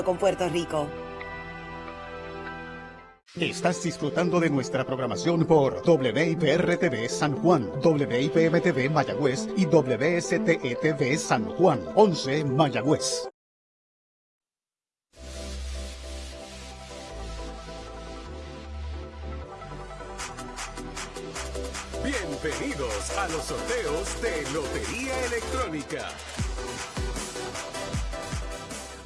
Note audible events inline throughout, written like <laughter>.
con Puerto Rico. Estás disfrutando de nuestra programación por WIPR-TV San Juan, WIPM-TV Mayagüez y WSTE-TV San Juan, 11 Mayagüez. Bienvenidos a los sorteos de Lotería Electrónica.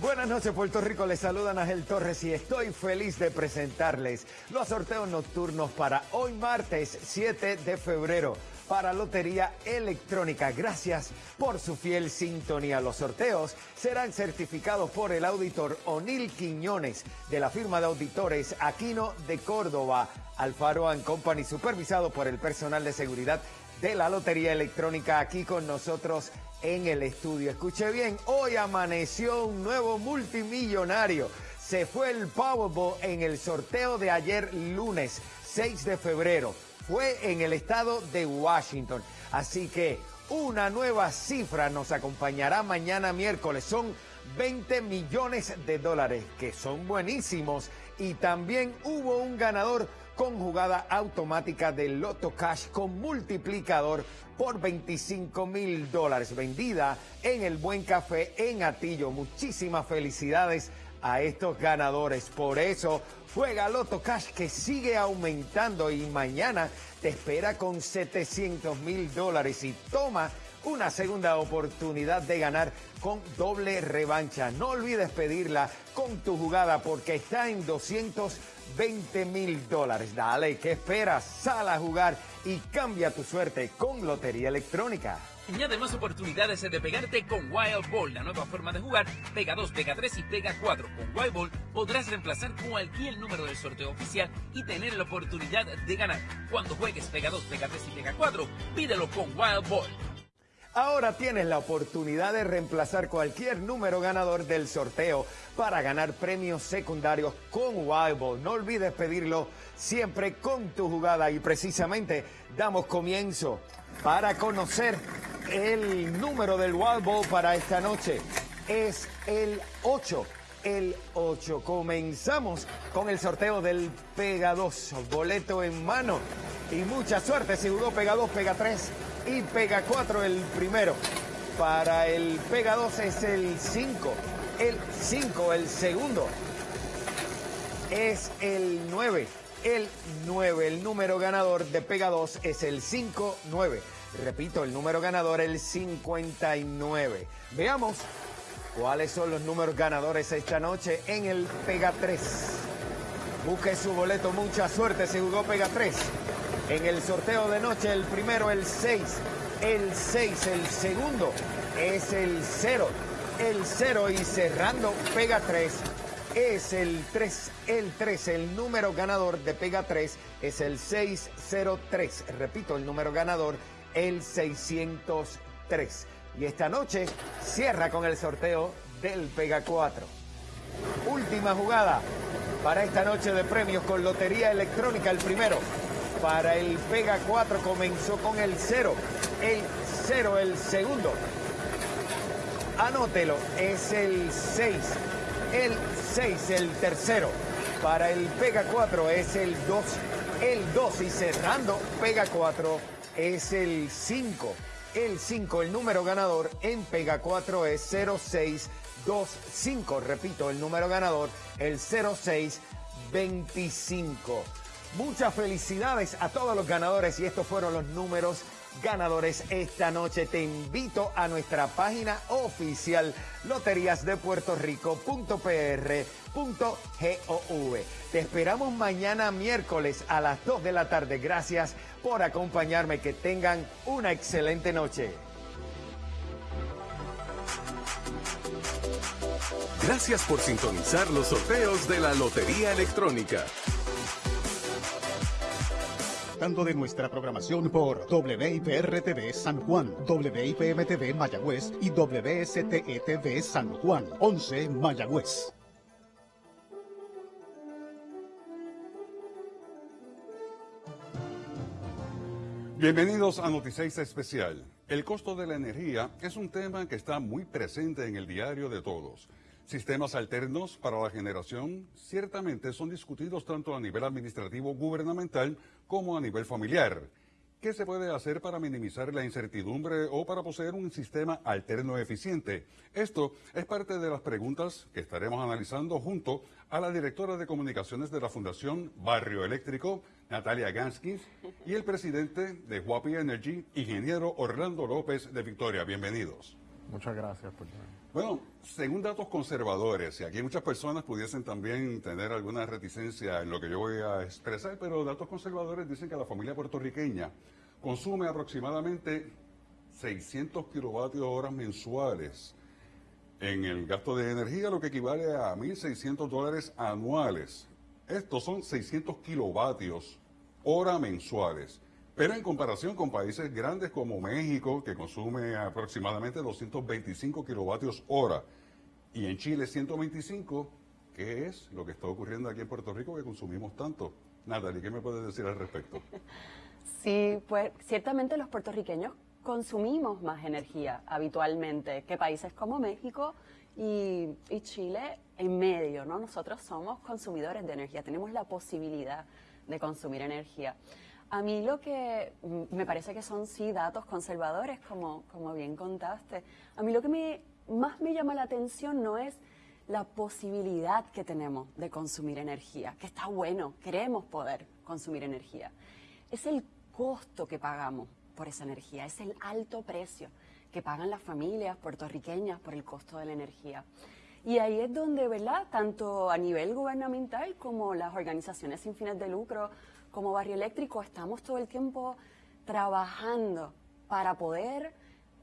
Buenas noches Puerto Rico, les saluda Ángel Torres y estoy feliz de presentarles los sorteos nocturnos para hoy martes 7 de febrero para Lotería Electrónica. Gracias por su fiel sintonía. Los sorteos serán certificados por el auditor O'Neill Quiñones de la firma de auditores Aquino de Córdoba, Alfaro Company, supervisado por el personal de seguridad de la Lotería Electrónica aquí con nosotros en el estudio. Escuche bien, hoy amaneció un nuevo multimillonario. Se fue el Powerball en el sorteo de ayer lunes 6 de febrero. Fue en el estado de Washington. Así que una nueva cifra nos acompañará mañana miércoles. Son 20 millones de dólares, que son buenísimos. Y también hubo un ganador con jugada automática de Loto Cash con multiplicador por 25 mil dólares, vendida en el Buen Café en Atillo. Muchísimas felicidades a estos ganadores. Por eso juega Loto Cash que sigue aumentando y mañana te espera con 700 mil dólares y toma una segunda oportunidad de ganar con doble revancha. No olvides pedirla con tu jugada porque está en 220 mil dólares. Dale, ¿qué esperas? Sal a jugar y cambia tu suerte con Lotería Electrónica. Añade más oportunidades de pegarte con Wild Ball, la nueva forma de jugar. Pega 2, pega 3 y pega 4. Con Wild Ball podrás reemplazar cualquier número del sorteo oficial y tener la oportunidad de ganar. Cuando juegues pega 2, pega 3 y pega 4, pídelo con Wild Ball. Ahora tienes la oportunidad de reemplazar cualquier número ganador del sorteo para ganar premios secundarios con Wild No olvides pedirlo siempre con tu jugada y precisamente damos comienzo para conocer el número del Wild para esta noche. Es el 8 el 8. Comenzamos con el sorteo del Pega 2, boleto en mano. Y mucha suerte jugó Pega 2, Pega 3 y Pega 4 el primero. Para el Pega 2 es el 5. El 5, el segundo. Es el 9. El 9. El número ganador de Pega 2 es el 5-9. Repito, el número ganador el 59. Veamos cuáles son los números ganadores esta noche en el Pega 3. Busque su boleto, mucha suerte, se jugó Pega 3. En el sorteo de noche, el primero, el 6. El 6, el segundo es el 0. El 0 y cerrando Pega 3 es el 3. El 3, el número ganador de Pega 3 es el 603. Repito, el número ganador, el 603. Y esta noche cierra con el sorteo del Pega 4. Última jugada para esta noche de premios con Lotería Electrónica, el primero para el Pega 4 comenzó con el 0. El 0 el segundo. Anótelo, es el 6. El 6 el tercero. Para el Pega 4 es el 2. El 2 y cerrando Pega 4 es el 5. El 5, el número ganador en Pega 4 es 0625. Repito, el número ganador, el 0625. Muchas felicidades a todos los ganadores y estos fueron los números ganadores esta noche. Te invito a nuestra página oficial loteriasdepuertorico.pr.gov. Te esperamos mañana miércoles a las 2 de la tarde. Gracias por acompañarme. Que tengan una excelente noche. Gracias por sintonizar los sorteos de la Lotería Electrónica de nuestra programación por WIPR-TV San Juan, WIPM-TV Mayagüez y WSTE-TV San Juan, 11 Mayagüez. Bienvenidos a Noticias Especial. El costo de la energía es un tema que está muy presente en el diario de todos. Sistemas alternos para la generación ciertamente son discutidos tanto a nivel administrativo gubernamental como a nivel familiar. ¿Qué se puede hacer para minimizar la incertidumbre o para poseer un sistema alterno eficiente? Esto es parte de las preguntas que estaremos analizando junto a la directora de comunicaciones de la Fundación Barrio Eléctrico, Natalia Ganskis, y el presidente de Huapi Energy, ingeniero Orlando López de Victoria. Bienvenidos. Muchas gracias por Bueno, según datos conservadores, y aquí muchas personas pudiesen también tener alguna reticencia en lo que yo voy a expresar, pero datos conservadores dicen que la familia puertorriqueña consume aproximadamente 600 kilovatios horas mensuales en el gasto de energía, lo que equivale a 1.600 dólares anuales. Estos son 600 kilovatios hora mensuales. Pero en comparación con países grandes como México, que consume aproximadamente 225 kilovatios hora, y en Chile 125, ¿qué es lo que está ocurriendo aquí en Puerto Rico que consumimos tanto? Natalie, ¿qué me puedes decir al respecto? <laughs> Sí, pues ciertamente los puertorriqueños consumimos más energía habitualmente que países como México y, y, Chile en medio, ¿no? Nosotros somos consumidores de energía, tenemos la posibilidad de consumir energía. A mí lo que me parece que son sí datos conservadores, como, como bien contaste. A mí lo que me, más me llama la atención no es la posibilidad que tenemos de consumir energía, que está bueno, queremos poder consumir energía. Es el costo que pagamos por esa energía, es el alto precio que pagan las familias puertorriqueñas por el costo de la energía. Y ahí es donde, ¿verdad? Tanto a nivel gubernamental como las organizaciones sin fines de lucro, como Barrio Eléctrico, estamos todo el tiempo trabajando para poder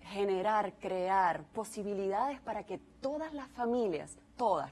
generar, crear posibilidades para que todas las familias, todas,